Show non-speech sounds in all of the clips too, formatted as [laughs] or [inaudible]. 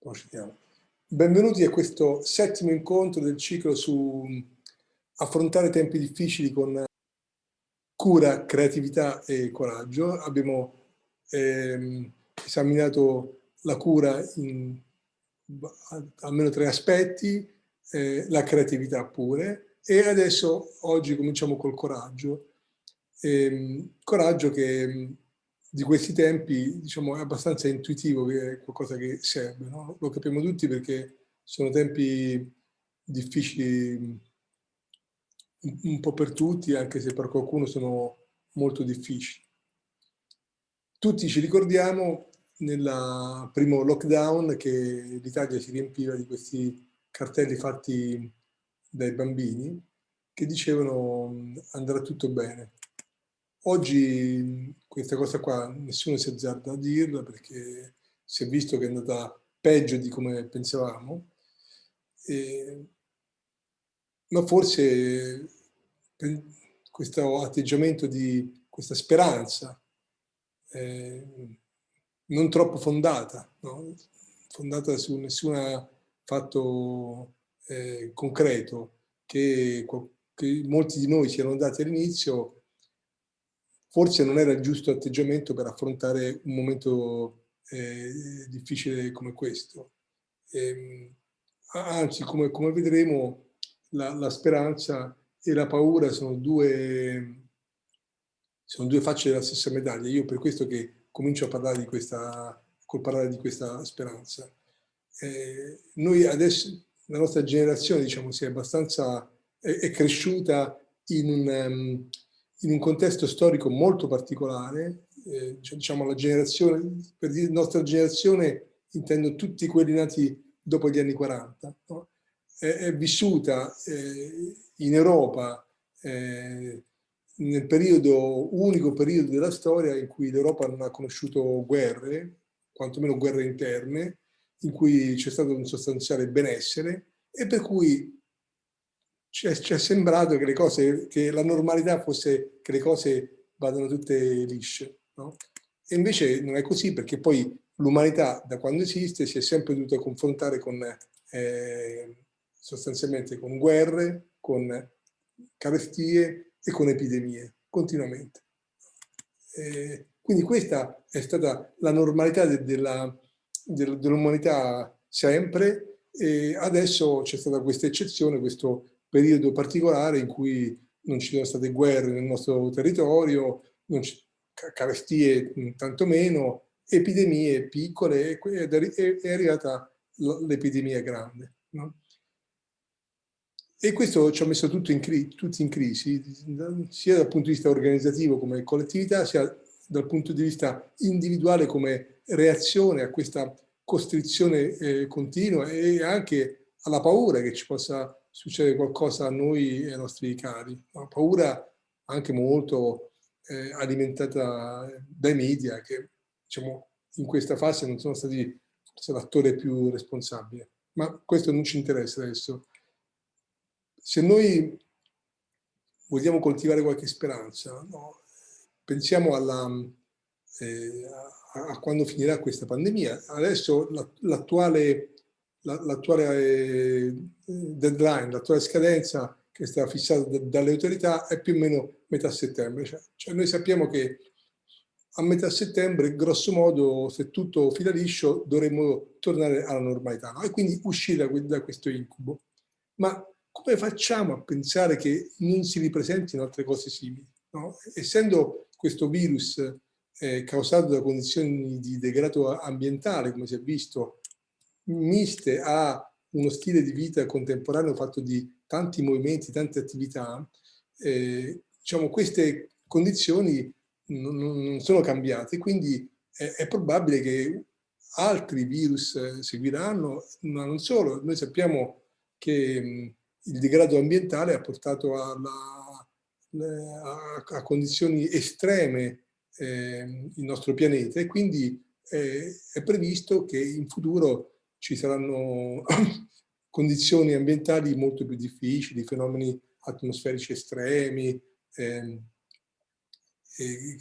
Procediamo. Benvenuti a questo settimo incontro del ciclo su affrontare tempi difficili con cura, creatività e coraggio. Abbiamo ehm, esaminato la cura in almeno tre aspetti, eh, la creatività pure, e adesso oggi cominciamo col coraggio. Ehm, coraggio che di questi tempi diciamo, è abbastanza intuitivo che è qualcosa che serve, no? lo capiamo tutti perché sono tempi difficili un po' per tutti, anche se per qualcuno sono molto difficili. Tutti ci ricordiamo nel primo lockdown che l'Italia si riempiva di questi cartelli fatti dai bambini che dicevano andrà tutto bene. Oggi questa cosa qua nessuno si azzarda a dirla perché si è visto che è andata peggio di come pensavamo, e, ma forse questo atteggiamento di questa speranza eh, non troppo fondata, no? fondata su nessun fatto eh, concreto, che, che molti di noi si erano dati all'inizio, forse non era il giusto atteggiamento per affrontare un momento eh, difficile come questo. E, ehm, anzi, come, come vedremo, la, la, speranza e la paura sono due, sono due facce della stessa medaglia. Io per questo che comincio a parlare di questa, col parlare di questa speranza. Eh, noi adesso, la nostra generazione, diciamo, si è abbastanza, è, è cresciuta in un, um, in un contesto storico molto particolare, eh, cioè, diciamo la generazione, per dire nostra generazione intendo tutti quelli nati dopo gli anni 40, no? è, è, vissuta eh, in Europa eh, nel periodo, unico periodo della storia in cui l'Europa non ha conosciuto guerre, quantomeno guerre interne, in cui c'è stato un sostanziale benessere e per cui ci è, ci è sembrato che, cose, che la normalità fosse che le cose vadano tutte lisce. No? E invece non è così perché poi l'umanità da quando esiste si è sempre dovuta confrontare con eh, sostanzialmente con guerre, con carestie e con epidemie, continuamente. Eh, quindi questa è stata la normalità de, dell'umanità dell sempre e adesso c'è stata questa eccezione, questo periodo particolare in cui non ci sono state guerre nel nostro territorio, carestie tantomeno, epidemie piccole ed è arrivata l'epidemia grande. No? E questo ci ha messo tutto in tutti in crisi, sia dal punto di vista organizzativo come collettività, sia dal punto di vista individuale come reazione a questa costrizione eh, continua e anche alla paura che ci possa succede qualcosa a noi e ai nostri cari. Una paura anche molto eh, alimentata dai media che diciamo, in questa fase non sono stati l'attore più responsabile. Ma questo non ci interessa adesso. Se noi vogliamo coltivare qualche speranza, no? pensiamo alla, eh, a, a, quando finirà questa pandemia. Adesso l'attuale l'attuale eh, deadline, l'attuale scadenza che è stata fissata dalle autorità è più o meno metà settembre. Cioè, cioè noi sappiamo che a metà settembre, grosso modo, se tutto fila liscio, dovremmo tornare alla normalità no? e quindi uscire da, da questo incubo. Ma come facciamo a pensare che non si ripresentino altre cose simili? No? Essendo questo virus eh, causato da condizioni di degrado ambientale, come si è visto miste a uno stile di vita contemporaneo fatto di tanti movimenti, tante attività, eh, diciamo, queste condizioni non, non sono cambiate, quindi è, è, probabile che altri virus eh, seguiranno, ma non solo, noi sappiamo che mh, il degrado ambientale ha portato alla, a, a, condizioni estreme eh, il nostro pianeta. E quindi eh, è previsto che in futuro ci saranno [laughs] condizioni ambientali molto più difficili, fenomeni atmosferici estremi, eh, eh,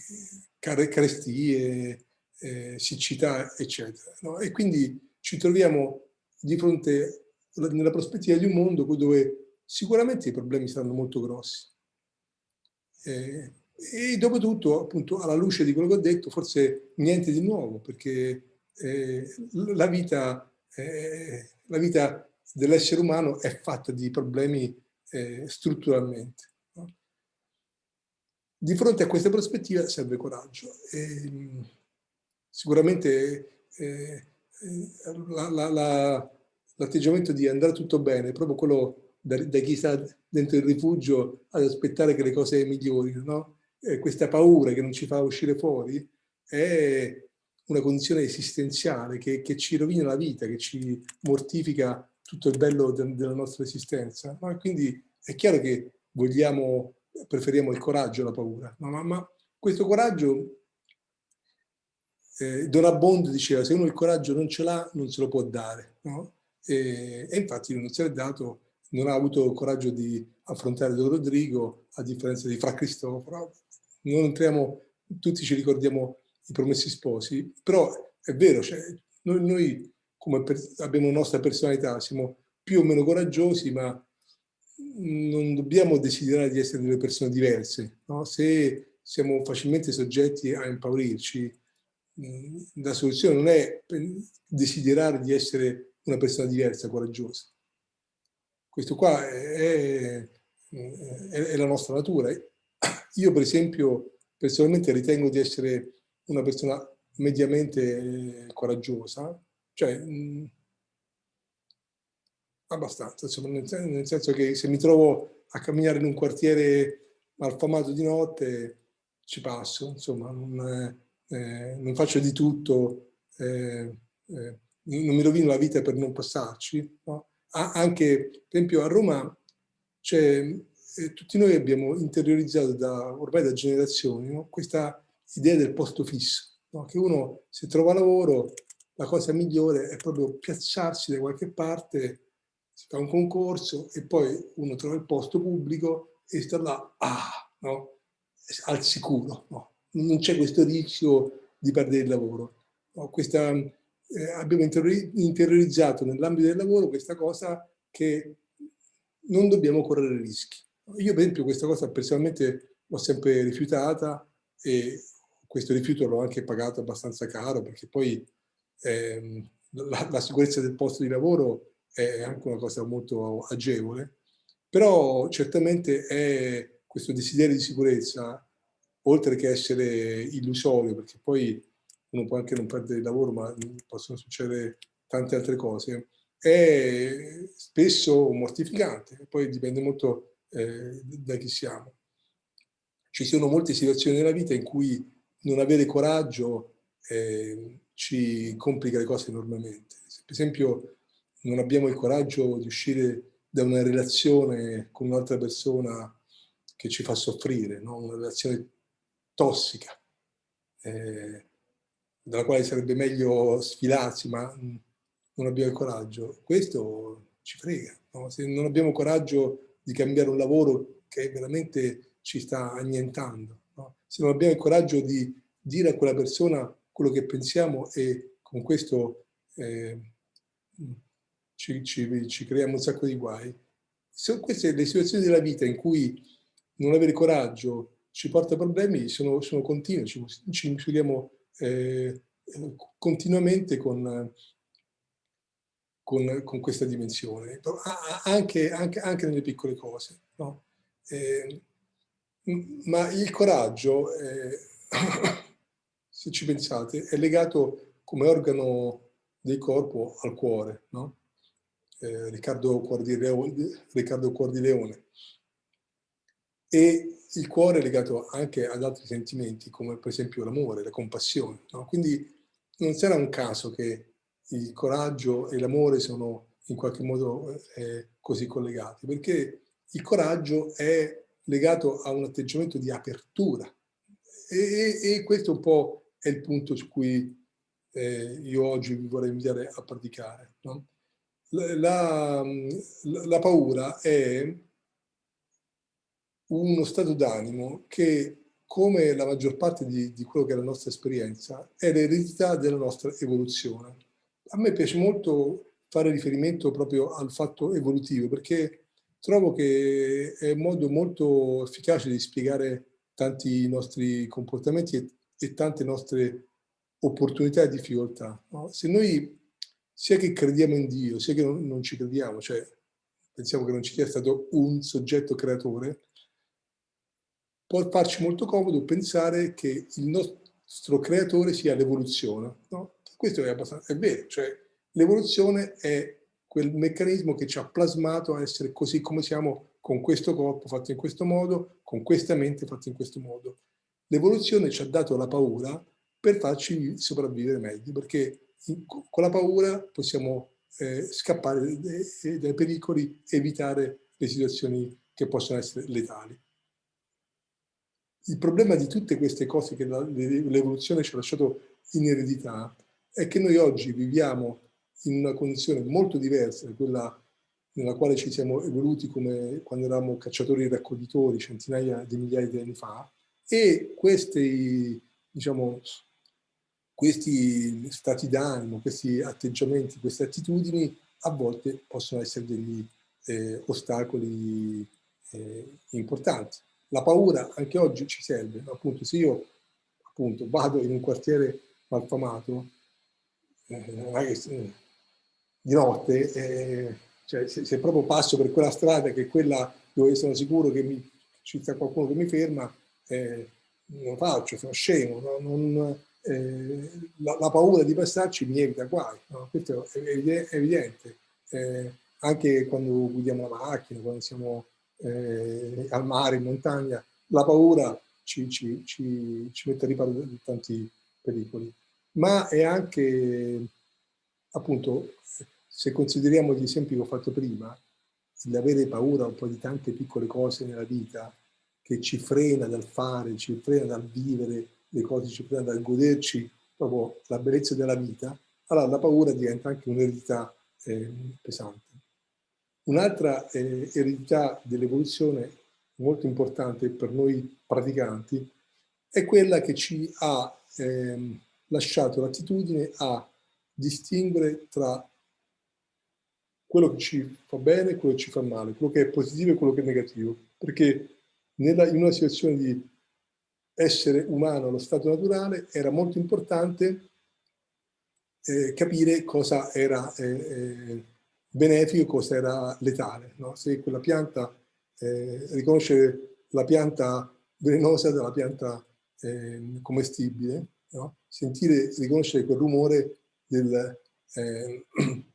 carestie, eh, siccità, eccetera. No? E quindi ci troviamo di fronte nella prospettiva di un mondo dove sicuramente i problemi saranno molto grossi. Eh, e dopo tutto, appunto, alla luce di quello che ho detto, forse niente di nuovo, perché eh, la vita, eh, vita dell'essere umano è fatta di problemi eh, strutturalmente. No? Di fronte a questa prospettiva serve coraggio. E, sicuramente eh, l'atteggiamento di andare tutto bene, proprio quello da, da, chi sta dentro il rifugio ad aspettare che le cose migliorino, no? eh, questa paura che non ci fa uscire fuori è una condizione esistenziale che, che ci rovina la vita, che ci mortifica tutto il bello de, della nostra esistenza. No? quindi è chiaro che vogliamo, preferiamo il coraggio alla paura, no? ma, ma, questo coraggio, eh, Don Abbondio diceva, se uno il coraggio non ce l'ha, non se lo può dare. No? E, e, infatti non se l'è dato, non ha avuto il coraggio di affrontare Don Rodrigo, a differenza di Fra Cristoforo, non entriamo, tutti ci ricordiamo i promessi sposi, però è vero, cioè, noi, noi come abbiamo una nostra personalità, siamo più o meno coraggiosi, ma non dobbiamo desiderare di essere delle persone diverse. No? Se siamo facilmente soggetti a impaurirci, la soluzione non è desiderare di essere una persona diversa, coraggiosa. Questo qua è, è, è la nostra natura. Io per esempio personalmente ritengo di essere una persona mediamente eh, coraggiosa, cioè mh, abbastanza, insomma, nel, nel, senso che se mi trovo a camminare in un quartiere malfamato di notte ci passo, insomma, non, eh, non faccio di tutto, eh, eh, non mi rovino la vita per non passarci. No? anche, per esempio, a Roma eh, tutti noi abbiamo interiorizzato da, ormai da generazioni no? questa idea del posto fisso, no? che uno se trova lavoro la cosa migliore è proprio piazzarsi da qualche parte, si fa un concorso e poi uno trova il posto pubblico e sta là, ah, no? al sicuro. No? Non c'è questo rischio di perdere il lavoro. Questa, eh, abbiamo interiorizzato nell'ambito del lavoro questa cosa che non dobbiamo correre rischi. Io per esempio questa cosa personalmente l'ho sempre rifiutata e questo rifiuto l'ho anche pagato abbastanza caro perché poi ehm, la, la, sicurezza del posto di lavoro è anche una cosa molto agevole, però certamente è questo desiderio di sicurezza, oltre che essere illusorio, perché poi uno può anche non perdere il lavoro, ma possono succedere tante altre cose, è spesso mortificante, poi dipende molto eh, da chi siamo. Ci sono molte situazioni nella vita in cui non avere coraggio eh, ci complica le cose enormemente. Se per esempio non abbiamo il coraggio di uscire da una relazione con un'altra persona che ci fa soffrire, no? una relazione tossica, eh, dalla quale sarebbe meglio sfilarsi, ma non abbiamo il coraggio. Questo ci frega. No? Se non abbiamo coraggio di cambiare un lavoro che veramente ci sta annientando. Se non abbiamo il coraggio di dire a quella persona quello che pensiamo e con questo eh, ci, ci, ci, creiamo un sacco di guai. Se queste le situazioni della vita in cui non avere coraggio ci porta problemi, sono, sono continue, ci, ci misuriamo eh, continuamente con, con, con questa dimensione, anche, anche, anche, nelle piccole cose. No? Eh, ma il coraggio, eh, [coughs] se ci pensate, è legato come organo del corpo al cuore, no? eh, Riccardo, Cuor di Leone, Riccardo Leone. E il cuore è legato anche ad altri sentimenti, come per esempio l'amore, la compassione. No? Quindi non sarà un caso che il coraggio e l'amore sono in qualche modo eh, così collegati, perché il coraggio è legato a un atteggiamento di apertura e, e, e questo un po' è il punto su cui eh, io oggi vi vorrei invitare a praticare. No? La, la, la paura è uno stato d'animo che, come la maggior parte di, di quello che è la nostra esperienza, è l'eredità della nostra evoluzione a me piace molto fare riferimento proprio al fatto evolutivo, perché trovo che è un modo molto efficace di spiegare tanti nostri comportamenti e, e tante nostre opportunità e difficoltà. No? Se noi sia che crediamo in Dio, sia che non, non ci crediamo, cioè pensiamo che non ci sia stato un soggetto creatore, può farci molto comodo pensare che il nostro creatore sia l'evoluzione. No? Questo è, abbastanza, è vero, cioè l'evoluzione è quel meccanismo che ci ha plasmato a essere così come siamo con questo corpo fatto in questo modo, con questa mente fatta in questo modo. L'evoluzione ci ha dato la paura per farci sopravvivere meglio, perché con la paura possiamo eh, scappare dai, dai pericoli, evitare le situazioni che possono essere letali. Il problema di tutte queste cose che l'evoluzione ci ha lasciato in eredità è che noi oggi viviamo in una condizione molto diversa da quella nella quale ci siamo evoluti come quando eravamo cacciatori e raccoglitori centinaia di migliaia di anni fa e questi, diciamo, questi stati d'animo, questi atteggiamenti, queste attitudini a volte possono essere degli eh, ostacoli eh, importanti. La paura anche oggi ci serve, appunto se io appunto, vado in un quartiere malfamato, eh, di notte, eh, cioè se, se, proprio passo per quella strada che è quella dove sono sicuro che mi, ci sta qualcuno che mi ferma, eh, non faccio, sono scemo, no? non, eh, la, la, paura di passarci mi evita guai, no? questo è, è evidente. Eh, anche quando guidiamo la macchina, quando siamo eh, al mare, in montagna, la paura ci, ci, ci, ci mette a riparo di tanti pericoli. Ma è anche, appunto, se consideriamo gli esempi che ho fatto prima, l'avere paura un po' di tante piccole cose nella vita che ci frena dal fare, ci frena dal vivere, le cose ci frena dal goderci proprio la bellezza della vita, allora la paura diventa anche un'eredità eh, pesante. Un'altra eh, eredità dell'evoluzione molto importante per noi praticanti è quella che ci ha eh, lasciato l'attitudine a distinguere tra quello che ci fa bene e quello che ci fa male, quello che è positivo e quello che è negativo. Perché nella, in una situazione di essere umano allo stato naturale era molto importante eh, capire cosa era eh, eh benefico e cosa era letale. No? Se quella pianta, eh, riconoscere la pianta velenosa dalla pianta ehm, commestibile, no? sentire, riconoscere quel rumore del [clears throat]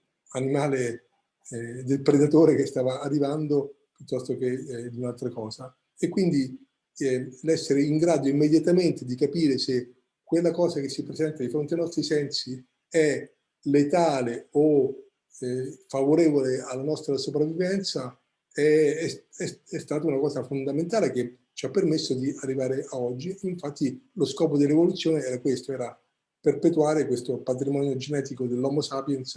eh, del predatore che stava arrivando piuttosto che eh, di un'altra cosa. E quindi eh, l'essere in grado immediatamente di capire se quella cosa che si presenta di fronte ai nostri sensi è letale o eh, favorevole alla nostra sopravvivenza è, è, è, stata una cosa fondamentale che ci ha permesso di arrivare a oggi. Infatti lo scopo dell'evoluzione era questo, era perpetuare questo patrimonio genetico dell'Homo sapiens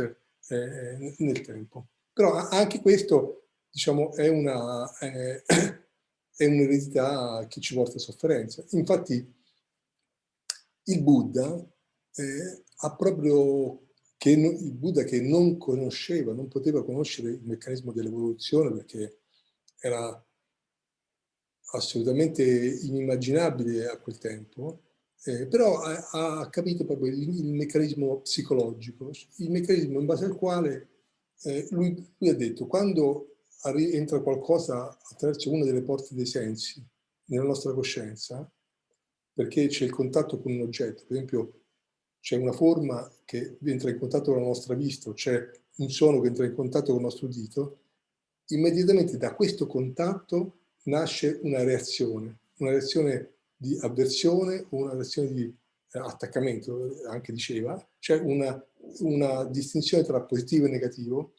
eh, nel tempo. Però anche questo diciamo, è un'eredità un che ci porta sofferenza. Infatti il Buddha eh, ha proprio che il Buddha che non conosceva, non poteva conoscere il meccanismo dell'evoluzione perché era assolutamente inimmaginabile a quel tempo, eh, però ha, ha, capito proprio il, il, meccanismo psicologico, il meccanismo in base al quale eh, lui, lui, ha detto quando entra qualcosa attraverso una delle porte dei sensi nella nostra coscienza, perché c'è il contatto con un oggetto, per esempio c'è una forma che entra in contatto con la nostra vista, c'è un suono che entra in contatto con il nostro udito, immediatamente da questo contatto nasce una reazione, una reazione di avversione o una reazione di eh, attaccamento, anche diceva, c'è una, una, distinzione tra positivo e negativo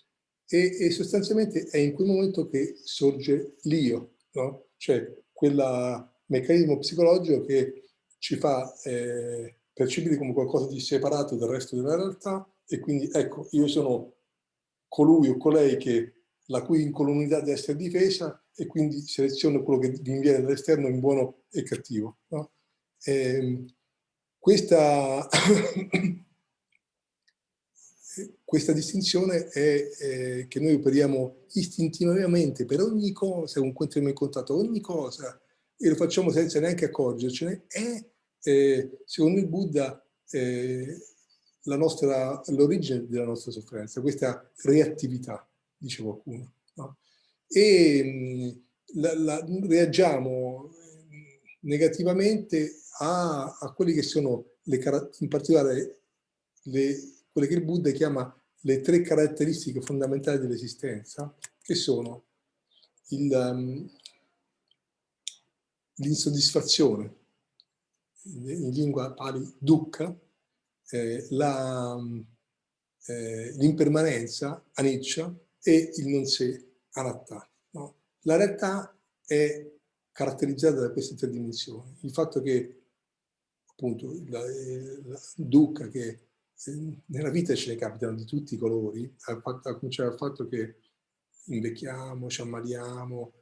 e, e, sostanzialmente è in quel momento che sorge l'io, no? cioè quel meccanismo psicologico che ci fa eh, percepire come qualcosa di separato dal resto della realtà e quindi ecco, io sono colui o colei che, la cui incolumità deve essere difesa e quindi seleziono quello che mi viene dall'esterno in buono e cattivo. No? E, ehm, questa, questa distinzione è eh, che noi operiamo istintivamente per ogni cosa, con cui entriamo in contatto, ogni cosa, e lo facciamo senza neanche accorgercene, è, eh, secondo il Buddha, eh, l'origine della nostra sofferenza, questa reattività, dice qualcuno. No? E la, la, reagiamo negativamente a, a quelle che sono le in particolare le, quelle che il Buddha chiama le tre caratteristiche fondamentali dell'esistenza, che sono um, l'insoddisfazione, in lingua pali dukkha, eh, l'impermanenza, eh, aniccia, e il non sé, anatta. No? La realtà è caratterizzata da queste tre dimensioni. Il fatto che, appunto, la, la dukkha, che nella vita ce ne capitano di tutti i colori, a, cominciare dal fatto che invecchiamo, ci ammaliamo,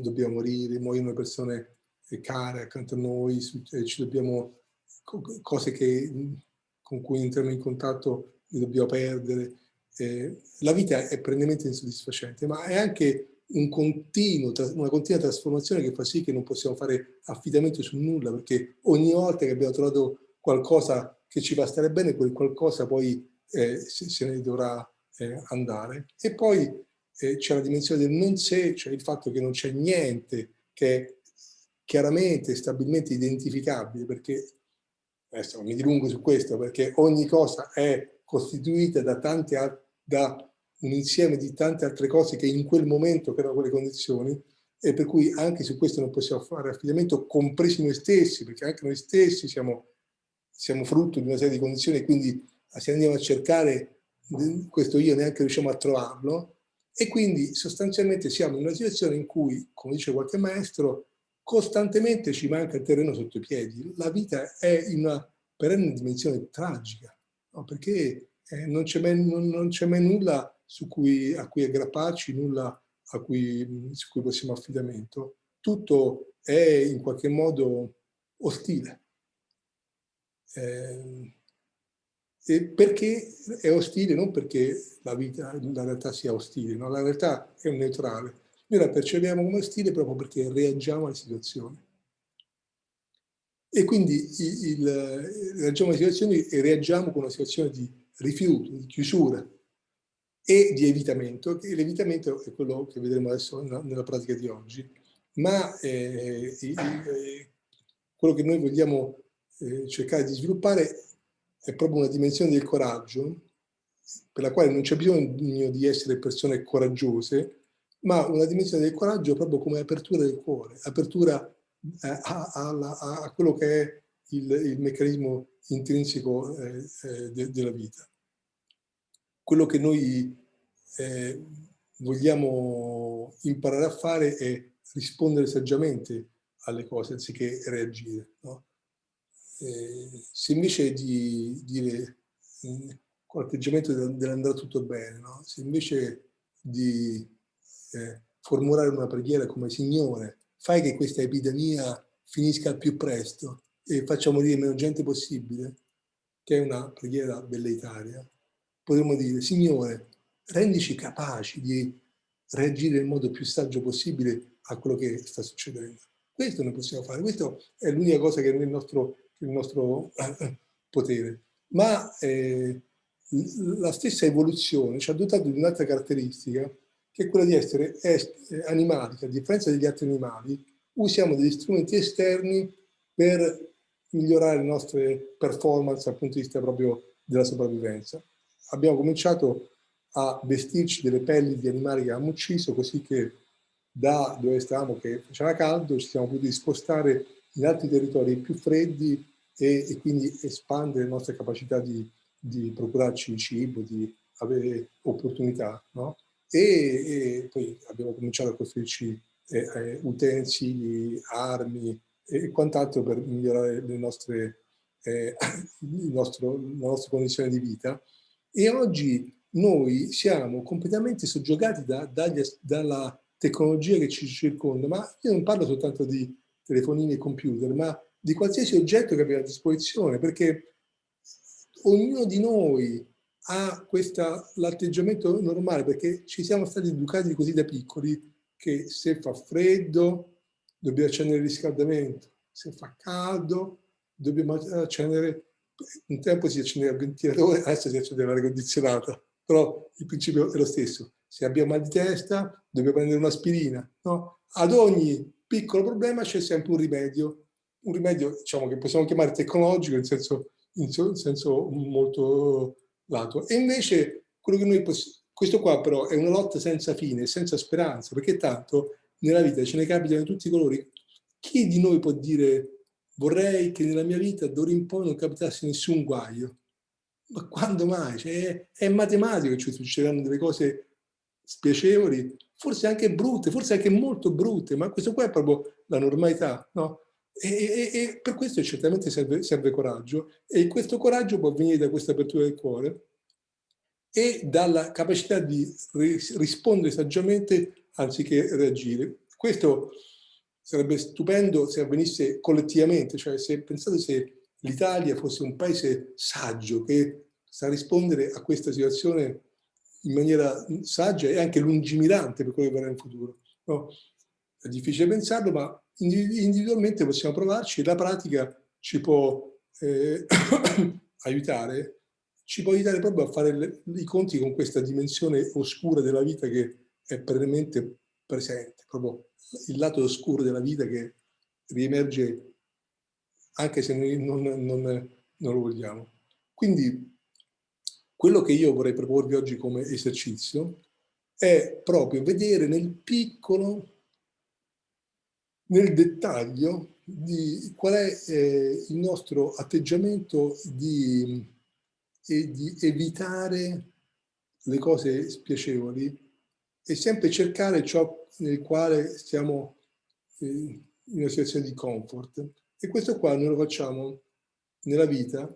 dobbiamo morire, muoiono persone care accanto a noi, ci dobbiamo, cose che, con cui entriamo in contatto le dobbiamo perdere. Eh, la vita è perennemente insoddisfacente, ma è anche un continuo, una continua trasformazione che fa sì che non possiamo fare affidamento su nulla, perché ogni volta che abbiamo trovato qualcosa che ci fa stare bene, quel qualcosa poi eh, se, ne dovrà eh, andare. E poi eh, c'è la dimensione del non sé, cioè il fatto che non c'è niente che è chiaramente stabilmente identificabile, perché, adesso mi dilungo su questo, perché ogni cosa è costituita da, tante, da un insieme di tante altre cose che in quel momento creano quelle condizioni, e per cui anche su questo non possiamo fare affidamento, compresi noi stessi, perché anche noi stessi siamo siamo frutto di una serie di condizioni e quindi se andiamo a cercare questo io neanche riusciamo a trovarlo e quindi sostanzialmente siamo in una situazione in cui, come dice qualche maestro, costantemente ci manca il terreno sotto i piedi. La vita è in una perenne dimensione tragica, no? perché eh, non c'è mai, mai, nulla cui, a cui aggrapparci, nulla cui, su cui possiamo affidamento. Tutto è in qualche modo ostile. Eh, perché è ostile? Non perché la, vita, la realtà sia ostile, no? la realtà è neutrale. Noi la percepiamo come ostile proprio perché reagiamo alle situazioni. E quindi il, il, reagiamo alle situazioni e reagiamo con una situazione di rifiuto, di chiusura e di evitamento, l'evitamento è quello che vedremo adesso nella, nella pratica di oggi, ma eh, eh, quello che noi vogliamo eh, cercare di sviluppare è proprio una dimensione del coraggio per la quale non c'è bisogno di essere persone coraggiose, ma una dimensione del coraggio proprio come apertura del cuore, apertura eh, a, a, a, quello che è il, il meccanismo intrinseco eh, eh, de, della vita. Quello che noi eh, vogliamo imparare a fare è rispondere saggiamente alle cose anziché reagire. No? Eh, se invece di dire mm, con l'atteggiamento dell'andrà tutto bene, no? se invece di eh, formulare una preghiera come Signore, fai che questa epidemia finisca al più presto e faccia morire meno gente possibile, che è una preghiera velleitaria, potremmo dire, Signore, rendici capaci di reagire nel modo più saggio possibile a quello che sta succedendo. Questo noi possiamo fare, questa è l'unica cosa che nel nostro il nostro eh, potere. Ma eh, la stessa evoluzione ci ha dotato di un'altra caratteristica, che è quella di essere animali, che a differenza degli altri animali, usiamo degli strumenti esterni per migliorare le nostre performance dal punto di vista proprio della sopravvivenza. Abbiamo cominciato a vestirci delle pelli di animali che abbiamo ucciso, così che da dove stavamo, che faceva caldo, ci siamo potuti spostare in altri territori più freddi e, e quindi espandere le nostre capacità di, di, procurarci cibo, di avere opportunità. No? E, e, poi abbiamo cominciato a costruirci eh, eh, utensili, armi e quant'altro per migliorare le nostre, eh, nostro, la nostra condizione di vita. E oggi noi siamo completamente soggiogati da, dagli, dalla tecnologia che ci circonda, ma io non parlo soltanto di telefonini e computer, ma di qualsiasi oggetto che abbiamo a disposizione, perché ognuno di noi ha l'atteggiamento normale, perché ci siamo stati educati così da piccoli che se fa freddo dobbiamo accendere il riscaldamento, se fa caldo dobbiamo accendere, un tempo si accendeva il ventilatore, adesso si accende l'aria condizionata, però il principio è lo stesso. Se abbiamo mal di testa dobbiamo prendere un'aspirina, no? Ad ogni piccolo problema c'è sempre un rimedio, un rimedio diciamo, che possiamo chiamare tecnologico in senso, in senso molto lato. E invece quello che noi possiamo, questo qua però è una lotta senza fine, senza speranza, perché tanto nella vita ce ne capitano di tutti i colori. Chi di noi può dire vorrei che nella mia vita d'ora in poi non capitasse nessun guaio? Ma quando mai? Cioè, è, è matematico che ci succederanno delle cose spiacevoli, forse anche brutte, forse anche molto brutte, ma questo qua è proprio la normalità, no? E, e, e per questo certamente serve, serve, coraggio e questo coraggio può venire da questa apertura del cuore e dalla capacità di rispondere saggiamente anziché reagire. Questo sarebbe stupendo se avvenisse collettivamente, cioè se pensate se l'Italia fosse un paese saggio che sa rispondere a questa situazione in maniera saggia e anche lungimirante per quello che verrà in futuro. No? È difficile pensarlo, ma individualmente possiamo provarci, la pratica ci può eh, [coughs] aiutare, ci può aiutare proprio a fare le, i conti con questa dimensione oscura della vita che è perennemente presente, proprio il lato oscuro della vita che riemerge anche se noi non, non, non lo vogliamo. Quindi quello che io vorrei proporvi oggi come esercizio è proprio vedere nel piccolo, nel dettaglio, di qual è eh, il nostro atteggiamento di, eh, di evitare le cose spiacevoli e sempre cercare ciò nel quale stiamo eh, in una situazione di comfort. E questo qua noi lo facciamo nella vita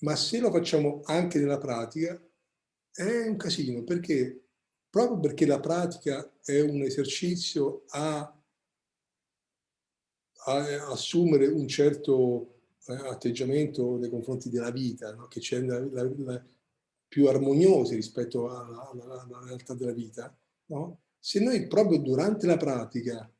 ma se lo facciamo anche nella pratica è un casino, perché proprio perché la pratica è un esercizio a, a assumere un certo eh, atteggiamento nei confronti della vita, no? che c'è più armoniosi rispetto alla, alla, alla realtà della vita, no? se noi proprio durante la pratica,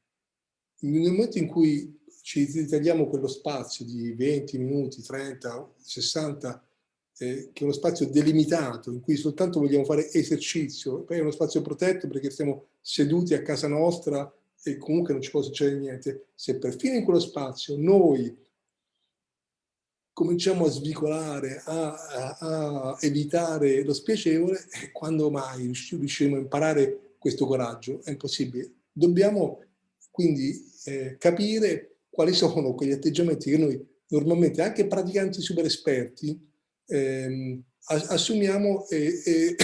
nel momento in cui ci ritagliamo quello spazio di 20 minuti, 30, 60, eh, che è uno spazio delimitato in cui soltanto vogliamo fare esercizio, poi è uno spazio protetto perché stiamo seduti a casa nostra e comunque non ci può succedere niente. Se perfino in quello spazio noi cominciamo a svicolare, a, a, a evitare lo spiacevole, eh, quando mai riusciremo a imparare questo coraggio? È impossibile. Dobbiamo quindi eh, capire quali sono quegli atteggiamenti che noi normalmente, anche praticanti super esperti, ehm, assumiamo e, e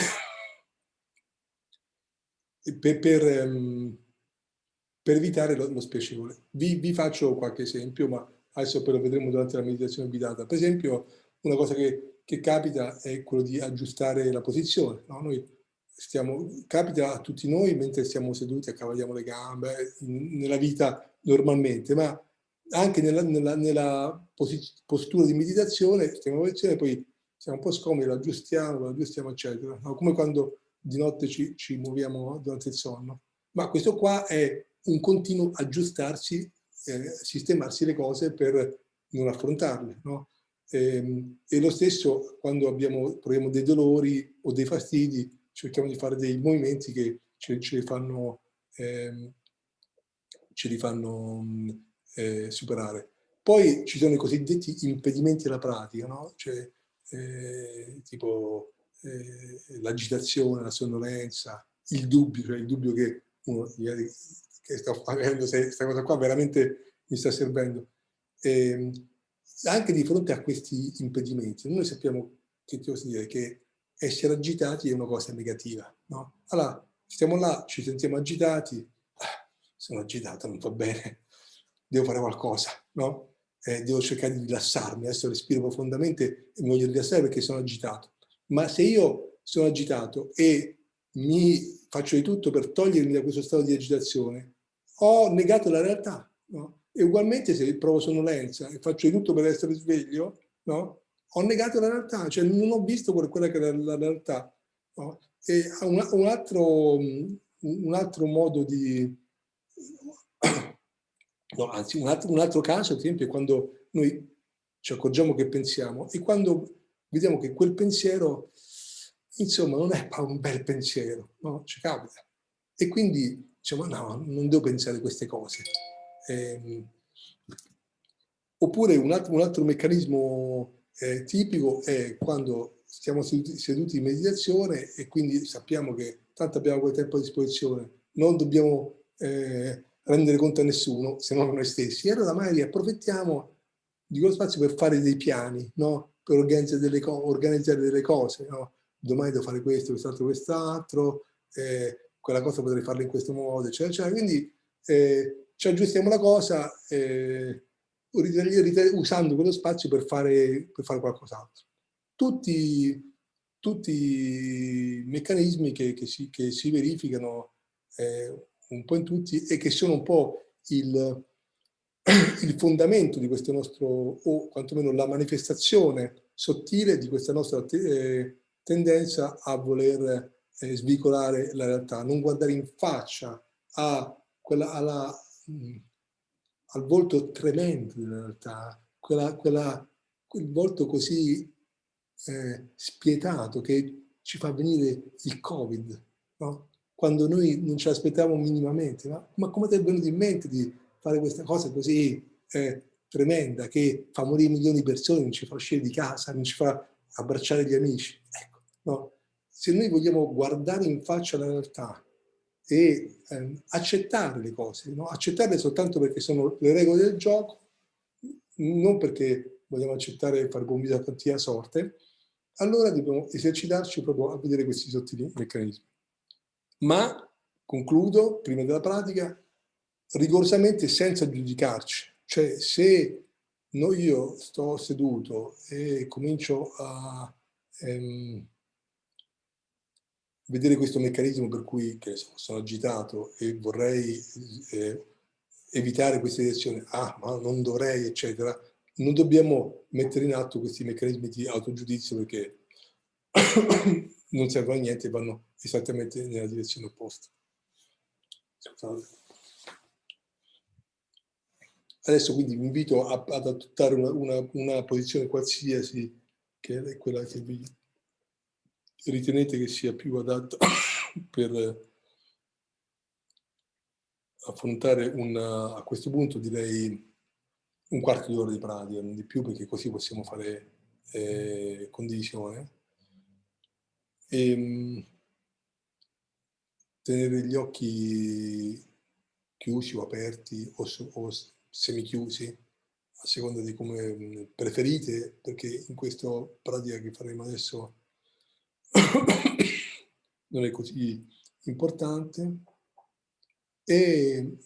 [coughs] per, per, ehm, per, evitare lo, lo spiacevole. Vi, vi, faccio qualche esempio, ma adesso poi lo vedremo durante la meditazione guidata. Per esempio, una cosa che, che capita è quello di aggiustare la posizione. No? Noi stiamo, capita a tutti noi mentre stiamo seduti, accavaliamo le gambe, in, nella vita normalmente, ma anche nella, nella, nella postura di meditazione, stiamo posizione, poi siamo un po' scomodi, lo aggiustiamo, lo aggiustiamo, eccetera. No? Come quando di notte ci, ci muoviamo durante il sonno. Ma questo qua è un continuo aggiustarsi, eh, sistemarsi le cose per non affrontarle. No? E, ehm, e, lo stesso quando abbiamo, proviamo dei dolori o dei fastidi, cerchiamo di fare dei movimenti che ce, ce li fanno, eh, ce li fanno eh, superare. Poi ci sono i cosiddetti impedimenti alla pratica, no? cioè, eh, tipo eh, l'agitazione, la sonnolenza, il dubbio, cioè il dubbio che uno che sto facendo, se questa cosa qua veramente mi sta servendo. E, ehm, anche di fronte a questi impedimenti, noi sappiamo che dire che essere agitati è una cosa negativa. No? Allora, stiamo là, ci sentiamo agitati, ah, sono agitato, non va bene, devo fare qualcosa, no? Eh, devo cercare di rilassarmi, adesso respiro profondamente e mi voglio rilassare perché sono agitato. Ma se io sono agitato e mi faccio di tutto per togliermi da questo stato di agitazione, ho negato la realtà, no? E ugualmente se provo sonnolenza e faccio di tutto per essere sveglio, no? ho negato la realtà, cioè non ho visto quella che era la realtà. No? E un, un, altro, un altro modo di... No, anzi, un altro, un altro caso, ad esempio, è quando noi ci accorgiamo che pensiamo e quando vediamo che quel pensiero, insomma, non è [laughs] un bel pensiero, no? Ci capita. E quindi diciamo, no, non devo pensare queste cose. Eh, oppure un altro, un altro meccanismo eh, tipico è quando stiamo seduti, seduti, in meditazione e quindi sappiamo che tanto abbiamo quel tempo a disposizione, non dobbiamo eh, rendere conto a nessuno se non a noi stessi. E allora magari approfittiamo di quello spazio per fare dei piani, no? per organizzare delle, organizzare delle cose. No? Domani devo fare questo, quest'altro, quest'altro, eh, quella cosa potrei farla in questo modo, eccetera. eccetera. Quindi eh, ci aggiustiamo la cosa eh, usando quello spazio per fare, per fare qualcos'altro. Tutti, tutti i meccanismi che, che, si, che si, verificano eh, un po' in tutti e che sono un po' il, [clears throat] il fondamento di questo nostro, o quantomeno la manifestazione sottile di questa nostra eh, tendenza a voler eh, svicolare la realtà, non guardare in faccia quella, alla, mh, al volto tremendo della realtà, quella, quella, quel volto così eh, spietato che ci fa venire il Covid, no? Quando noi non ce l'aspettavamo minimamente. Ma, ma, come ti è venuto in mente di fare questa cosa così eh, tremenda che fa morire milioni di persone, non ci fa uscire di casa, non ci fa abbracciare gli amici? Ecco, no? se noi vogliamo guardare in faccia la realtà e ehm, accettare le cose, no? accettarle soltanto perché sono le regole del gioco, non perché vogliamo accettare e fare bombita a quantia sorte, allora dobbiamo esercitarci proprio a vedere questi sottili meccanismi. Ma, concludo, prima della pratica, rigorosamente senza giudicarci. Cioè, se io sto seduto e comincio a ehm, vedere questo meccanismo per cui so, sono agitato e vorrei eh, evitare questa direzione, ah ma non dovrei eccetera, non dobbiamo mettere in atto questi meccanismi di autogiudizio perché non servono a niente vanno esattamente nella direzione opposta. Scusate. Adesso quindi vi invito a, ad adottare una, una, una posizione qualsiasi che è quella che vi ritenete che sia più adatta [coughs] per affrontare una, a questo punto direi un quarto d'ora di pratica, non di più perché così possiamo fare eh, condivisione. E, ehm, tenere gli occhi chiusi o aperti o, o semichiusi a seconda di come preferite perché in questa pratica che faremo adesso [coughs] non è così importante. E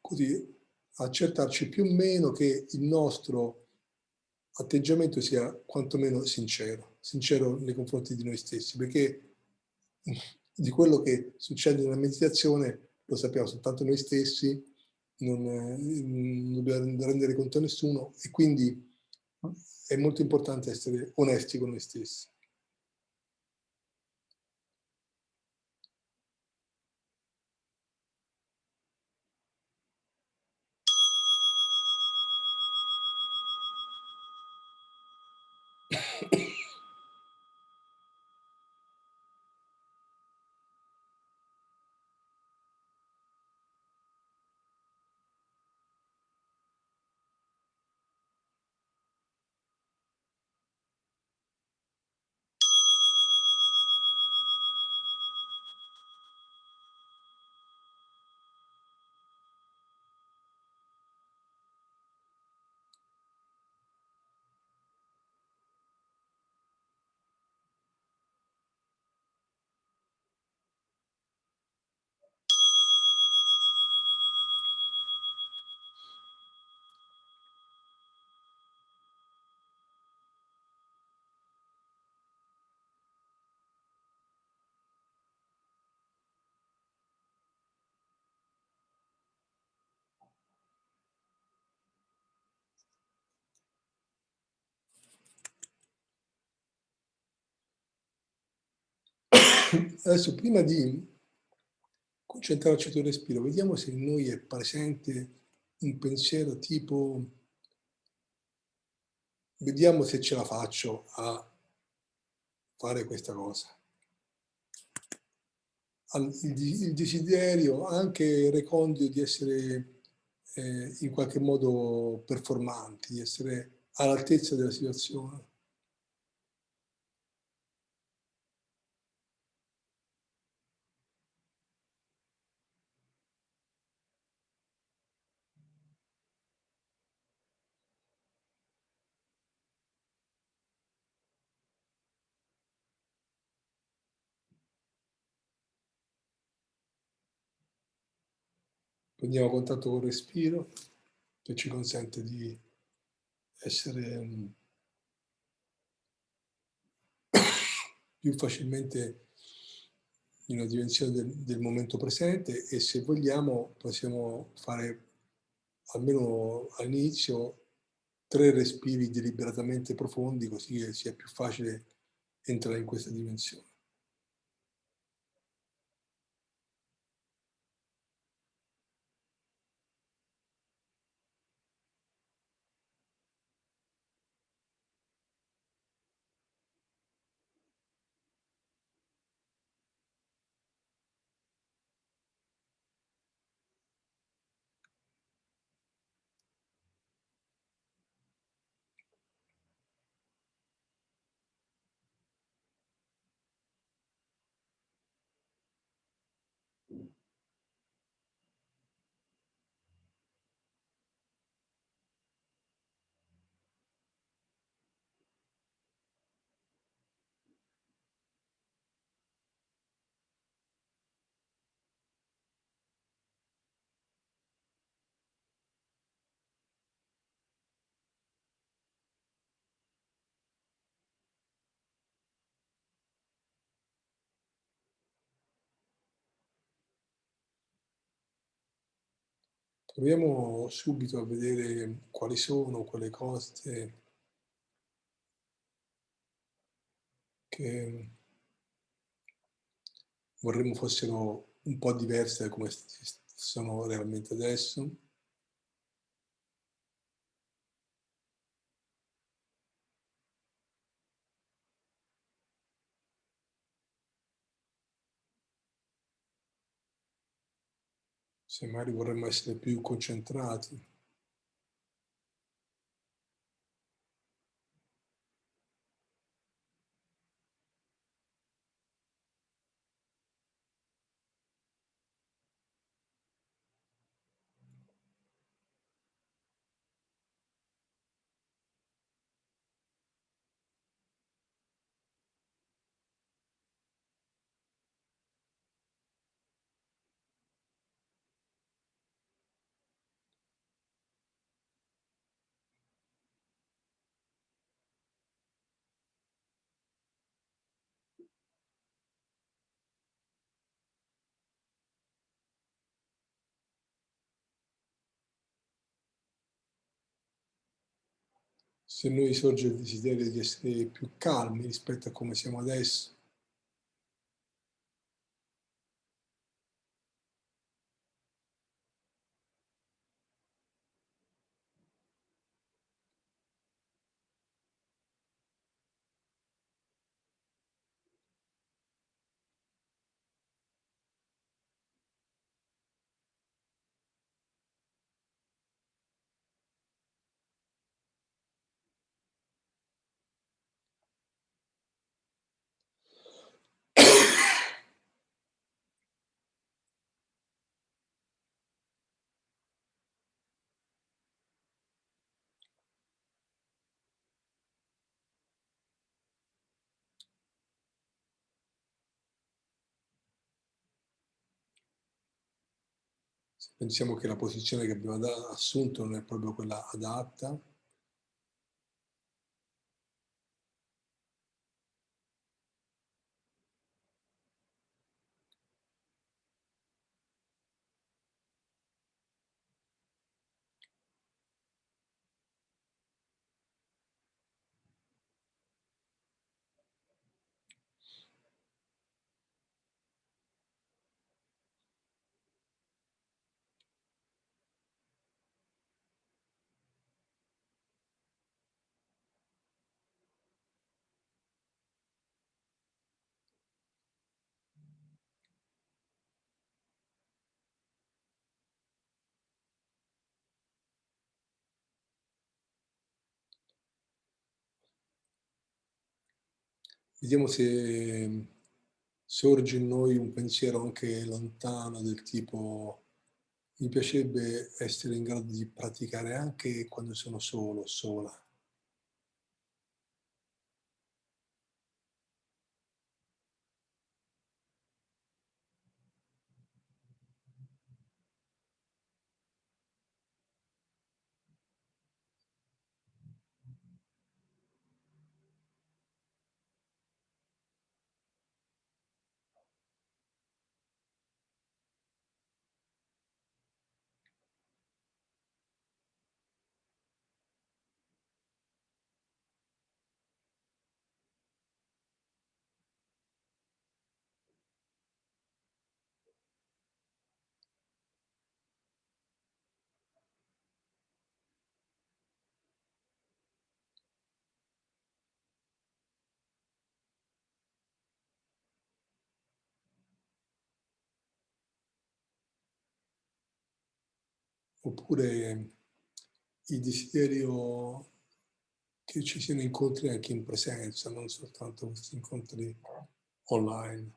così accertarci più o meno che il nostro atteggiamento sia quantomeno sincero, sincero nei confronti di noi stessi, perché [laughs] di quello che succede nella meditazione lo sappiamo soltanto noi stessi, non, non dobbiamo rendere conto a nessuno e quindi è molto importante essere onesti con noi stessi. Adesso prima di concentrarci sul respiro, vediamo se in noi è presente un pensiero tipo vediamo se ce la faccio a fare questa cosa. Il desiderio, anche recondito di essere eh, in qualche modo performanti, di essere all'altezza della situazione. Prendiamo contatto col respiro che ci consente di essere mm, [coughs] più facilmente in una dimensione del, del, momento presente e se vogliamo possiamo fare almeno all'inizio tre respiri deliberatamente profondi così che sia più facile entrare in questa dimensione. Proviamo subito a vedere quali sono quelle cose che vorremmo fossero un po' diverse da come sono realmente adesso. Se magari vorremmo essere più concentrati. Se noi sorge il desiderio di essere più calmi rispetto a come siamo adesso, pensiamo che la posizione che abbiamo assunto non è proprio quella adatta, vediamo se sorge in noi un pensiero anche lontano del tipo mi piacerebbe essere in grado di praticare anche quando sono solo, sola. Oppure il desiderio che ci siano incontri anche in presenza, non soltanto questi incontri online.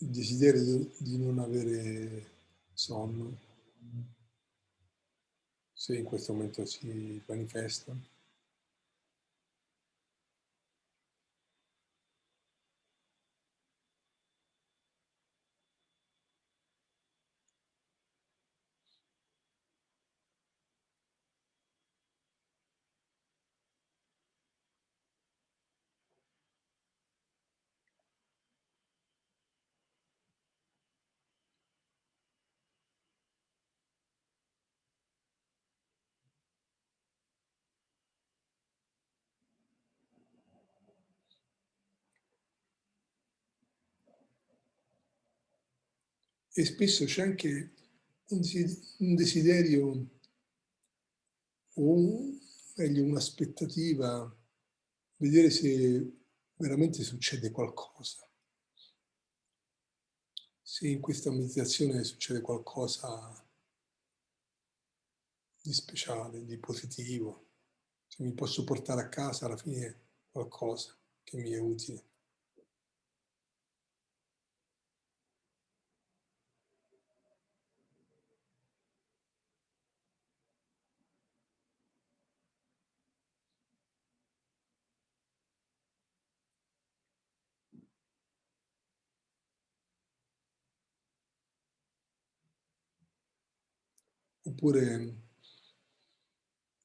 Il desiderio di non avere sonno, se in questo momento si manifesta. E spesso c'è anche un desiderio o meglio un'aspettativa, vedere se veramente succede qualcosa. Se in questa meditazione succede qualcosa di speciale, di positivo, se mi posso portare a casa alla fine qualcosa che mi è utile. Oppure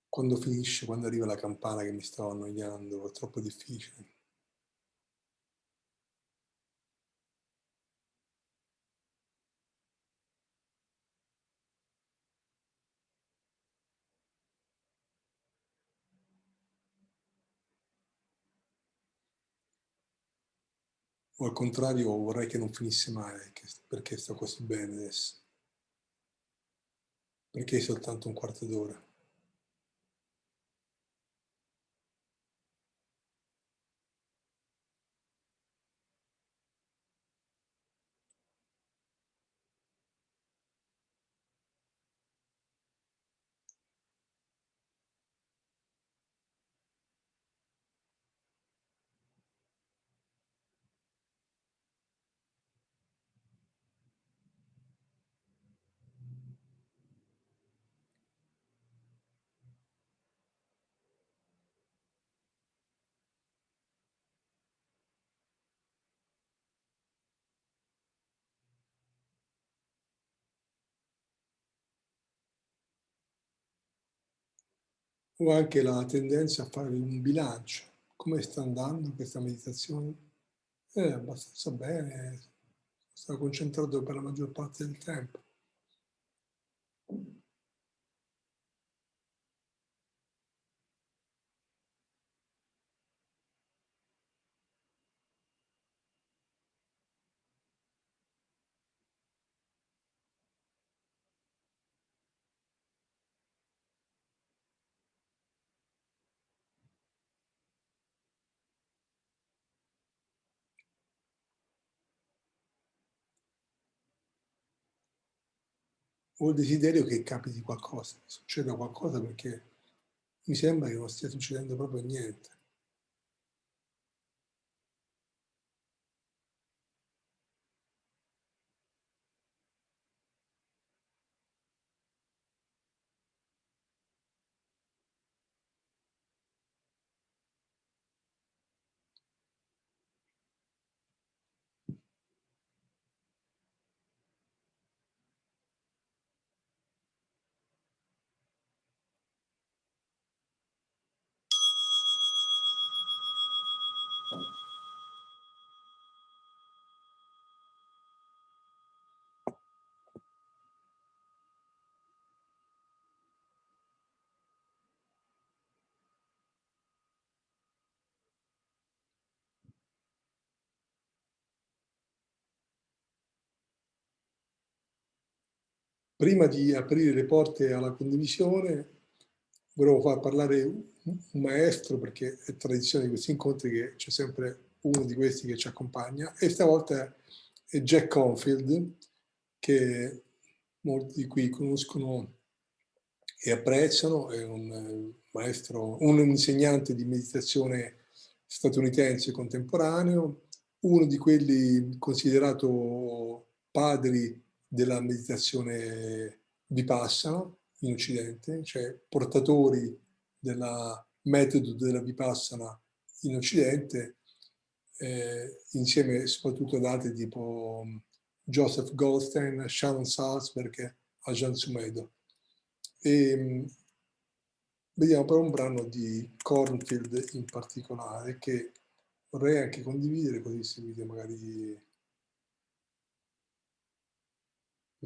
quando finisce, quando arriva la campana che mi stavo annoiando, è troppo difficile. O al contrario vorrei che non finisse mai, perché sto così bene adesso. Perché soltanto un quarto d'ora? O anche la tendenza a fare un bilancio. Come sta andando questa meditazione? Eh, abbastanza bene, sto concentrato per la maggior parte del tempo. Ho il desiderio che capiti qualcosa, che succeda qualcosa perché mi sembra che non stia succedendo proprio niente. Prima di aprire le porte alla condivisione, volevo far parlare un maestro, perché è tradizione di questi incontri che c'è sempre uno di questi che ci accompagna, e stavolta è Jack Confield, che molti di qui conoscono e apprezzano, è un maestro, un insegnante di meditazione statunitense contemporaneo, uno di quelli considerato padri della meditazione vipassana in Occidente, cioè portatori del metodo della vipassana in Occidente, eh, insieme soprattutto ad altri tipo Joseph Goldstein, Shannon Salzberg e Ajahn Sumedo. E, vediamo però un brano di Cornfield in particolare che vorrei anche condividere così seguite magari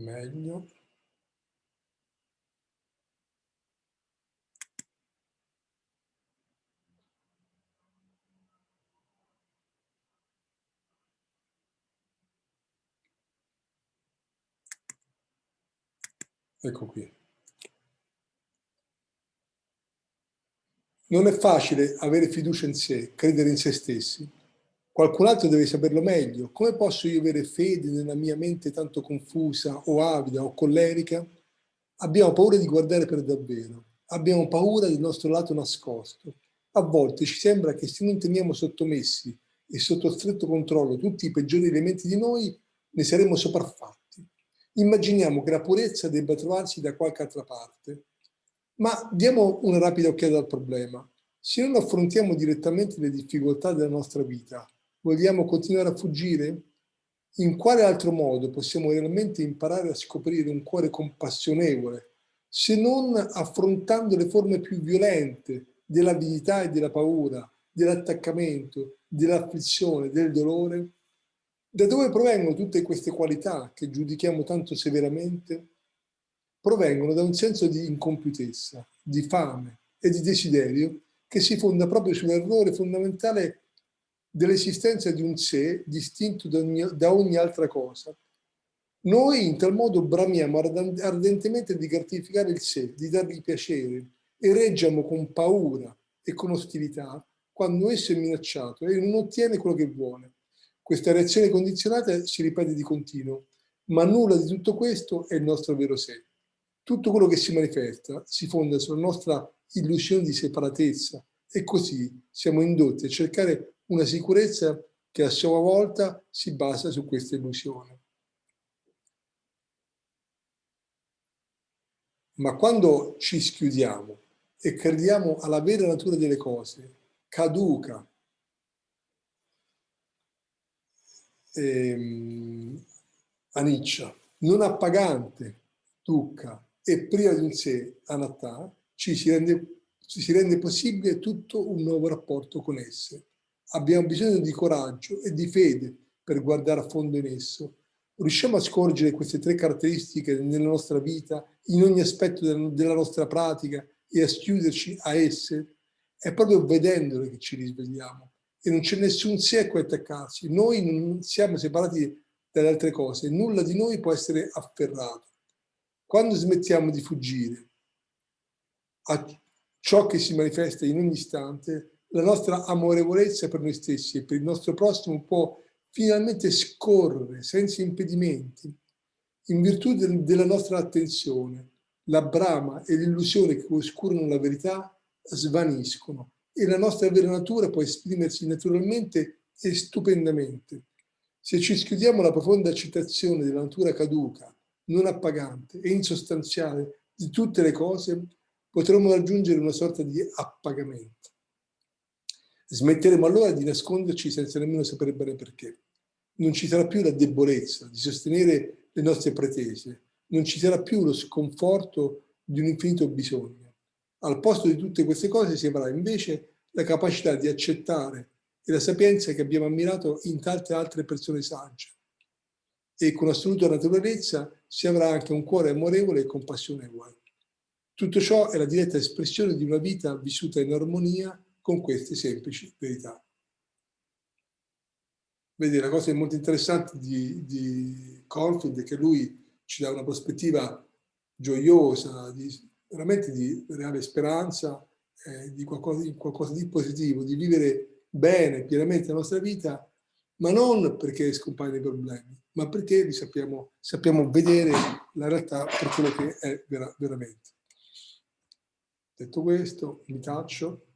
meglio. Ecco qui. Non è facile avere fiducia in sé, credere in se stessi. Qualcun altro deve saperlo meglio. Come posso io avere fede nella mia mente tanto confusa o avida o collerica? Abbiamo paura di guardare per davvero. Abbiamo paura del nostro lato nascosto. A volte ci sembra che se non teniamo sottomessi e sotto stretto controllo tutti i peggiori elementi di noi, ne saremo sopraffatti. Immaginiamo che la purezza debba trovarsi da qualche altra parte. Ma diamo una rapida occhiata al problema. Se non affrontiamo direttamente le difficoltà della nostra vita, Vogliamo continuare a fuggire? In quale altro modo possiamo realmente imparare a scoprire un cuore compassionevole se non affrontando le forme più violente dell'avidità e della paura, dell'attaccamento, dell'afflizione, del dolore? Da dove provengono tutte queste qualità che giudichiamo tanto severamente? Provengono da un senso di incompiutezza, di fame e di desiderio che si fonda proprio sull'errore fondamentale dell'esistenza di un sé distinto da ogni, da ogni altra cosa. Noi in tal modo bramiamo ardentemente di gratificare il sé, di dargli piacere e reggiamo con paura e con ostilità quando esso è minacciato e non ottiene quello che vuole. Questa reazione condizionata si ripete di continuo, ma nulla di tutto questo è il nostro vero sé. Tutto quello che si manifesta si fonda sulla nostra illusione di separatezza e così siamo indotti a cercare una sicurezza che a sua volta si basa su questa illusione. Ma quando ci schiudiamo e crediamo alla vera natura delle cose, caduca, ehm, aniccia, non appagante, dukkha e priva di un sé, anatta, ci si rende si rende possibile tutto un nuovo rapporto con esse. Abbiamo bisogno di coraggio e di fede per guardare a fondo in esso. Riusciamo a scorgere queste tre caratteristiche nella nostra vita, in ogni aspetto della nostra pratica e a schiuderci a esse? È proprio vedendole che ci risvegliamo e non c'è nessun sé a cui attaccarsi. Noi non siamo separati dalle altre cose, nulla di noi può essere afferrato. Quando smettiamo di fuggire a ciò che si manifesta in ogni istante, la nostra amorevolezza per noi stessi e per il nostro prossimo può finalmente scorrere senza impedimenti in virtù del, della nostra attenzione. La brama e l'illusione che oscurano la verità svaniscono e la nostra vera natura può esprimersi naturalmente e stupendamente. Se ci schiudiamo la profonda accettazione della natura caduca, non appagante e insostanziale di tutte le cose, potremo raggiungere una sorta di appagamento. Smetteremo allora di nasconderci senza nemmeno sapere bene perché. Non ci sarà più la debolezza di sostenere le nostre pretese, non ci sarà più lo sconforto di un infinito bisogno. Al posto di tutte queste cose si avrà invece la capacità di accettare e la sapienza che abbiamo ammirato in tante altre persone sagge. E con assoluta naturalezza si avrà anche un cuore amorevole e compassionevole. Tutto ciò è la diretta espressione di una vita vissuta in armonia con queste semplici verità. Vedi, la cosa molto interessante di, di Corfield è che lui ci dà una prospettiva gioiosa, di, veramente di reale speranza, eh, di, qualcosa, di qualcosa di positivo, di vivere bene, pienamente la nostra vita, ma non perché scompaiono i problemi, ma perché li sappiamo, sappiamo vedere la realtà per quello che è vera, veramente. Detto questo, mi taccio